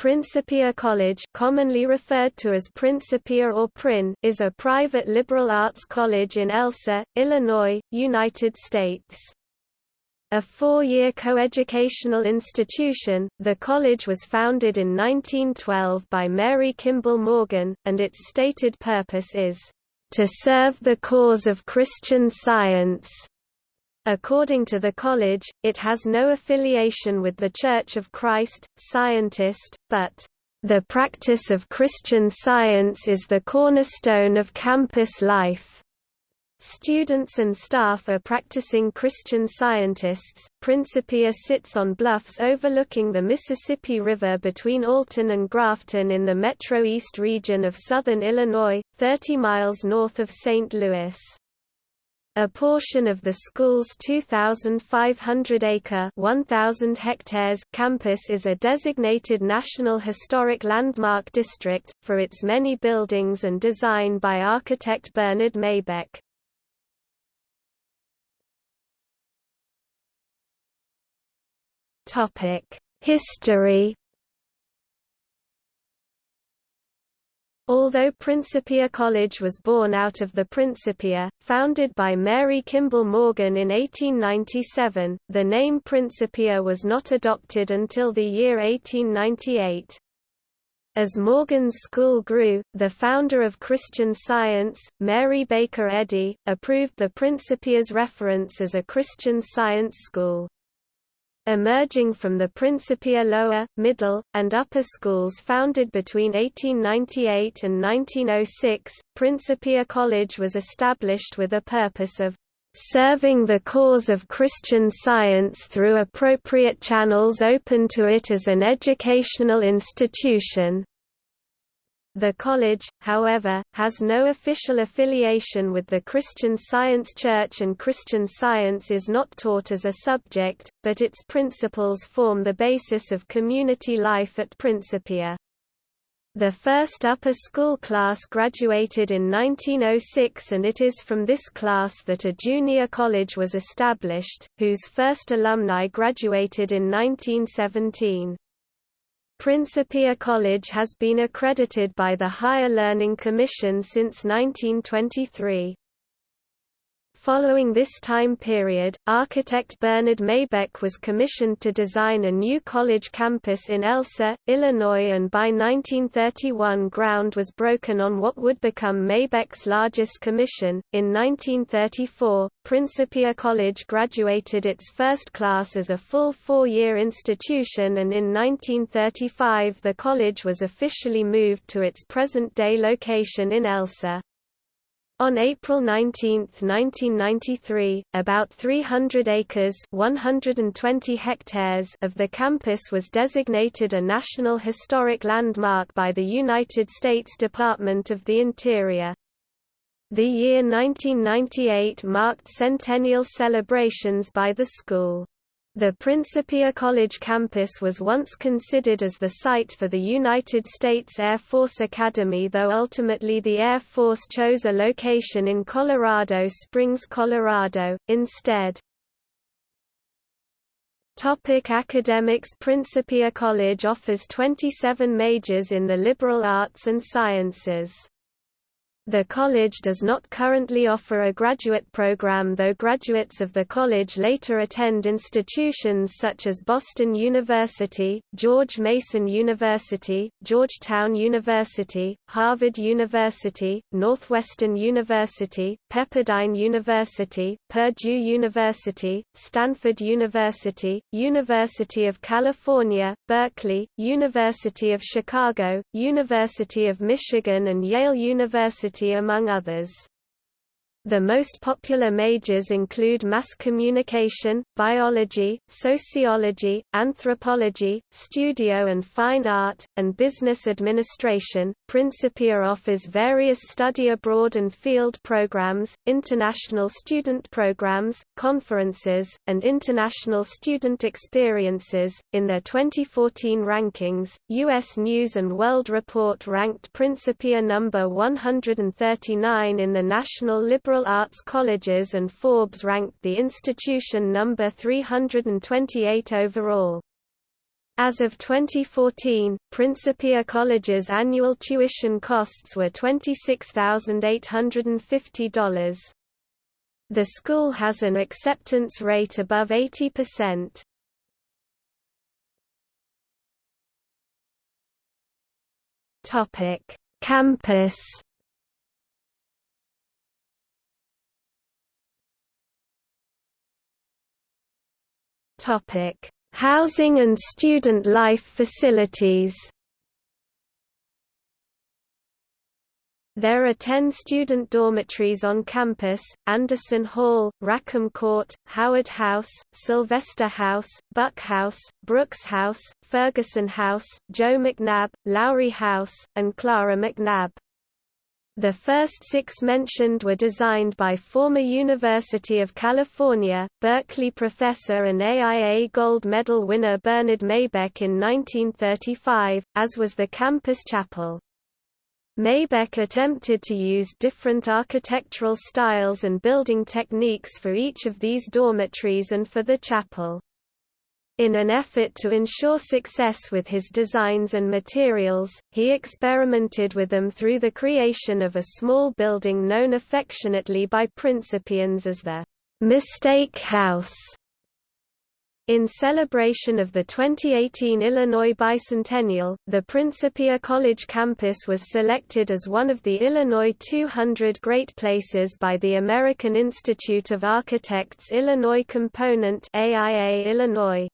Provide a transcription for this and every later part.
Principia College commonly referred to as Principia or Prin is a private liberal arts college in Elsah, Illinois, United States. A four-year coeducational institution, the college was founded in 1912 by Mary Kimball Morgan, and its stated purpose is, "...to serve the cause of Christian Science." According to the college, it has no affiliation with the Church of Christ, Scientist, but, "...the practice of Christian Science is the cornerstone of campus life." Students and staff are practicing Christian scientists. Principia sits on bluffs overlooking the Mississippi River between Alton and Grafton in the Metro East region of southern Illinois, 30 miles north of St. Louis. A portion of the school's 2,500-acre (1,000 hectares) campus is a designated National Historic Landmark District, for its many buildings and design by architect Bernard Maybeck. History Although Principia College was born out of the Principia, founded by Mary Kimball Morgan in 1897, the name Principia was not adopted until the year 1898. As Morgan's school grew, the founder of Christian Science, Mary Baker Eddy, approved the Principia's reference as a Christian Science school. Emerging from the Principia lower, middle, and upper schools founded between 1898 and 1906, Principia College was established with a purpose of serving the cause of Christian Science through appropriate channels open to it as an educational institution. The college, however, has no official affiliation with the Christian Science Church and Christian Science is not taught as a subject, but its principles form the basis of community life at Principia. The first upper school class graduated in 1906 and it is from this class that a junior college was established, whose first alumni graduated in 1917. Principia College has been accredited by the Higher Learning Commission since 1923. Following this time period, architect Bernard Maybeck was commissioned to design a new college campus in Elsah, Illinois and by 1931 ground was broken on what would become Maybeck's largest commission. In 1934, Principia College graduated its first class as a full four-year institution and in 1935 the college was officially moved to its present-day location in Elsah. On April 19, 1993, about 300 acres 120 hectares of the campus was designated a National Historic Landmark by the United States Department of the Interior. The year 1998 marked centennial celebrations by the school. The Principia College campus was once considered as the site for the United States Air Force Academy though ultimately the Air Force chose a location in Colorado Springs, Colorado, instead. Topic academics Principia College offers 27 majors in the liberal arts and sciences. The college does not currently offer a graduate program though graduates of the college later attend institutions such as Boston University, George Mason University, Georgetown University, Harvard University, Northwestern University, Pepperdine University, Purdue University, Stanford University, University of California, Berkeley, University of Chicago, University of Michigan and Yale University among others. The most popular majors include mass communication, biology, sociology, anthropology, studio and fine art, and business administration. Principia offers various study abroad and field programs, international student programs, conferences, and international student experiences. In their 2014 rankings, U.S. News and World Report ranked Principia number 139 in the National Liberal arts colleges and Forbes ranked the institution number 328 overall. As of 2014, Principia College's annual tuition costs were $26,850. The school has an acceptance rate above 80%. Topic: Campus. Topic: Housing and student life facilities There are 10 student dormitories on campus, Anderson Hall, Rackham Court, Howard House, Sylvester House, Buck House, Brooks House, Ferguson House, Joe McNabb, Lowry House, and Clara McNabb. The first six mentioned were designed by former University of California, Berkeley professor and AIA Gold Medal winner Bernard Maybeck in 1935, as was the campus chapel. Maybeck attempted to use different architectural styles and building techniques for each of these dormitories and for the chapel. In an effort to ensure success with his designs and materials, he experimented with them through the creation of a small building known affectionately by Principians as the Mistake House. In celebration of the 2018 Illinois Bicentennial, the Principia College campus was selected as one of the Illinois 200 Great Places by the American Institute of Architects Illinois Component AIA Illinois.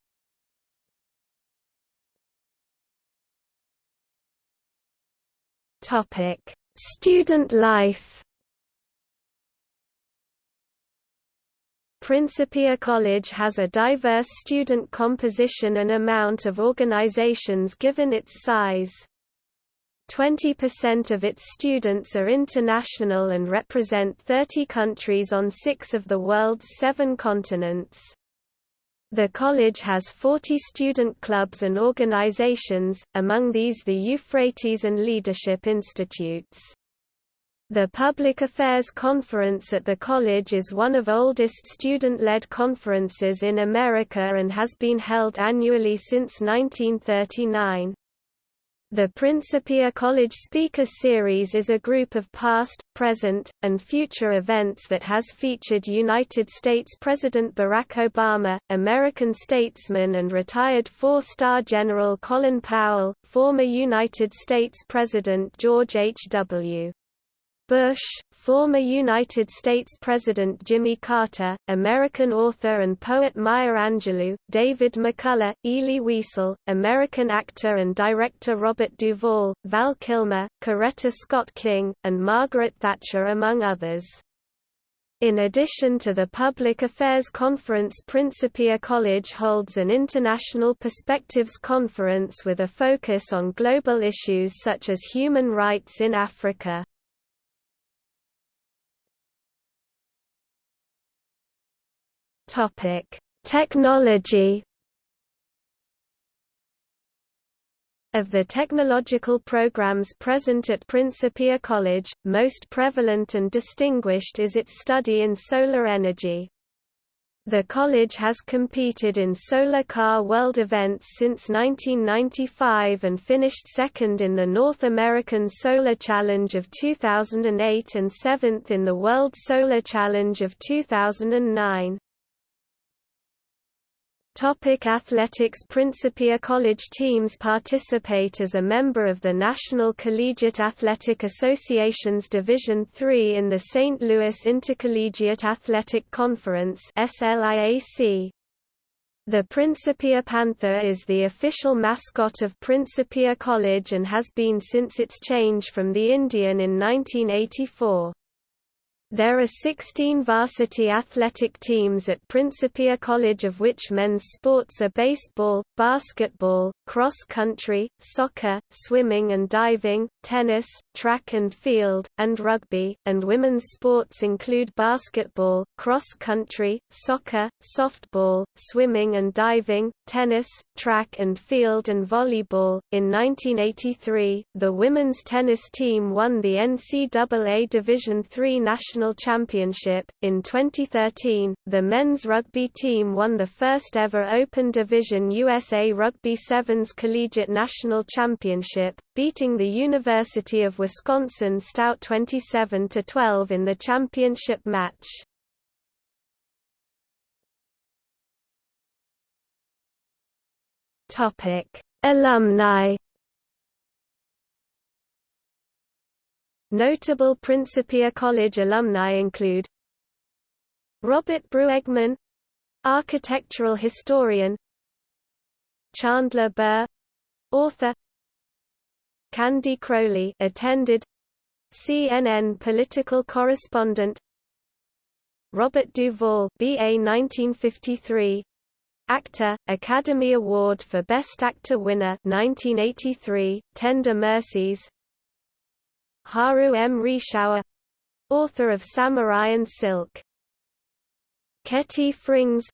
Topic: Student life. Principia College has a diverse student composition and amount of organizations given its size. 20% of its students are international and represent 30 countries on six of the world's seven continents. The college has 40 student clubs and organizations, among these the Euphrates and Leadership Institutes. The Public Affairs Conference at the college is one of oldest student-led conferences in America and has been held annually since 1939. The Principia College Speaker Series is a group of past, present, and future events that has featured United States President Barack Obama, American statesman and retired four-star General Colin Powell, former United States President George H. Bush, former United States President Jimmy Carter, American author and poet Maya Angelou, David McCullough, Elie Wiesel, American actor and director Robert Duvall, Val Kilmer, Coretta Scott King, and Margaret Thatcher among others. In addition to the Public Affairs Conference Principia College holds an International Perspectives Conference with a focus on global issues such as human rights in Africa. Topic: Technology. Of the technological programs present at Principia College, most prevalent and distinguished is its study in solar energy. The college has competed in Solar Car World events since 1995 and finished second in the North American Solar Challenge of 2008 and seventh in the World Solar Challenge of 2009. Topic athletics Principia College teams participate as a member of the National Collegiate Athletic Association's Division III in the St. Louis Intercollegiate Athletic Conference The Principia Panther is the official mascot of Principia College and has been since its change from the Indian in 1984. There are 16 varsity athletic teams at Principia College of which men's sports are baseball, basketball, cross country, soccer, swimming and diving, tennis, track and field, and rugby, and women's sports include basketball, cross country, soccer, softball, swimming and diving, tennis, track and field and volleyball. In 1983, the women's tennis team won the NCAA Division III National National Championship. In 2013, the men's rugby team won the first ever Open Division USA Rugby Sevens Collegiate National Championship, beating the University of Wisconsin Stout 27 12 in the championship match. Topic: Alumni Notable Principia College alumni include Robert Bruegmann architectural historian Chandler Burr author Candy Crowley attended CNN political correspondent Robert Duvall BA 1953 actor Academy Award for Best Actor winner 1983 Tender Mercies Haru M. Reischauer author of Samurai and Silk. Ketty Frings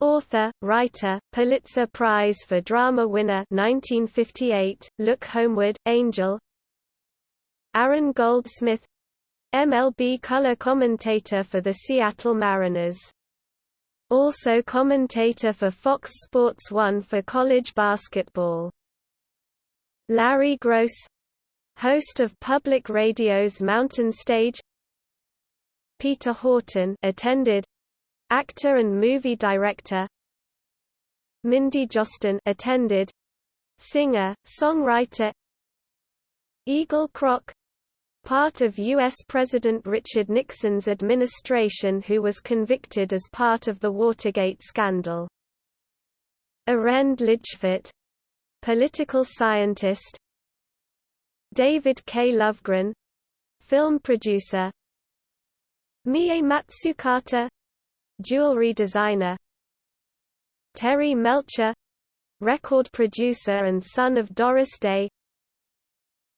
author, writer, Pulitzer Prize for Drama winner 1958, Look Homeward, Angel Aaron Goldsmith MLB color commentator for the Seattle Mariners. Also commentator for Fox Sports 1 for college basketball. Larry Groce host of public radio's Mountain Stage. Peter Horton attended. Actor and movie director. Mindy Jostyn attended. Singer songwriter. Egil Krogh part of U.S. President Richard Nixon's administration who was convicted as part of the Watergate scandal. Arend Lijphart political scientist David K. Lovegren film producer. Mie Matsukata jewelry designer. Terry Melcher record producer and son of Doris Day.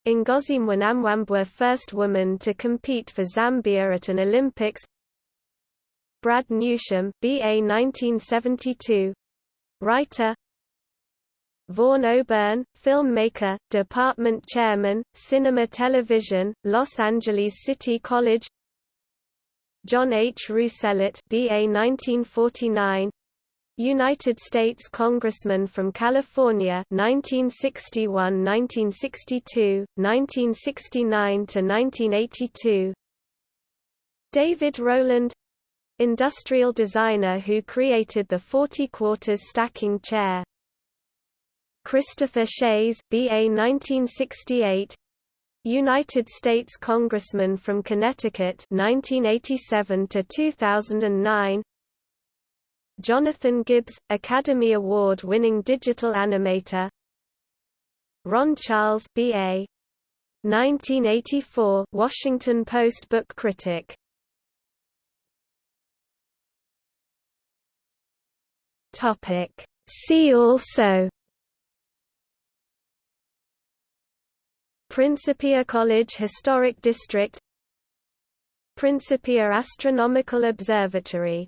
Ngozi Mwanamwambwa first woman to compete for Zambia at an Olympics. Brad Newsham BA 1972 writer Vaughn O'Byrne, filmmaker, department chairman, Cinema Television, Los Angeles City College. John H. Rousselot BA 1949 United States Congressman from California 1961-1962, 1969–1982 David Rowland Industrial designer who created the 40 quarters stacking chair Christopher Shays, BA 1968 United States Congressman from Connecticut 1987 to 2009 Jonathan Gibbs, Academy Award-winning digital animator Ron Charles BA 1984 Washington Post book critic. Topic. See also Principia College Historic District Principia Astronomical Observatory